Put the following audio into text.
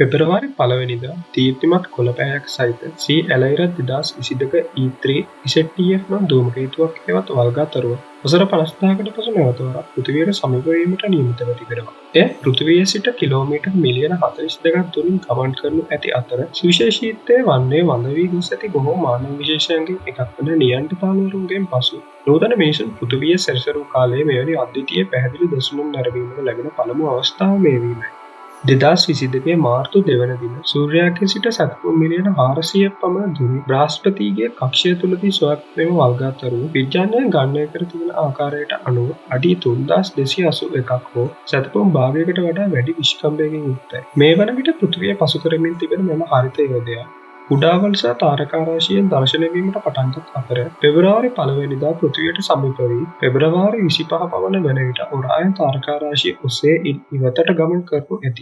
පෙබරවාරි පලවෙනිද තීර්තිමත් කොළපෑයක් සහිත සී ඇලයිරත් දෙදස් විසිදක ඊත්‍රී ඉසටF නම් දූමකේතුවක් හෙවත් වල්ගාතරුව වසර පනස්ථාකට පසු නැවතවරක් පෘතිවයට සමිපවීමට නියමිතව තිබෙනවා. එය පෘතිවය සිට කිලෝමීට මිලියන හතරිස් දෙකක් තුළින් ගමන් කරනු ඇති අතර සුවිශේෂීතය වන්නේ වඳවී ගොස් ඇති බොහෝ මානව විශේෂයන්ගේ එකක් වන නියන්ට තාලවරුන්ගෙන් පසු නූතන මේෂන් පෘතිවිය සැරිසරු කාලේ මෙවැනි අධ්‍යතිය පැහැදිලි දසුනුම් නැරවීමට ලැබෙන පළමු අවස්ථාව මේවීමයි. දෙදස් විසිදකේ මාර්තු දෙවන දින සූර්යාගේ සිට සැතපු මිලියන හාරසිය පමණ දුරි බ්‍රාස්පතිගේ කක්ෂය තුළදී ස්වක්මම වල්ගාතරු විද්‍යානය ගණය කර තිබෙන ආකාරයට අනුව අඩි තුන්දස් දෙසි අසු එකක් හෝ සැතපුම් භාගයකට වඩා වැඩි විශ්කම්භයකින් යුක්තයි. මේ වන විට පෘතිවිය පසු කරමින් තිබෙන මෙම හරිත යෝදයා කුඩාවල්සා තාරකාරාශයෙන් දර්ශනවීමට පටන්ගත් අතර පෙබරවාරි පළවෙනිදා පෘතිවයට සමිපවී පෙබරවාරි විසිපහ පවන වන විට ඔරාය තාරකාරාශය ඔස්සේ ඉවතට ගමන් කරනු ඇති.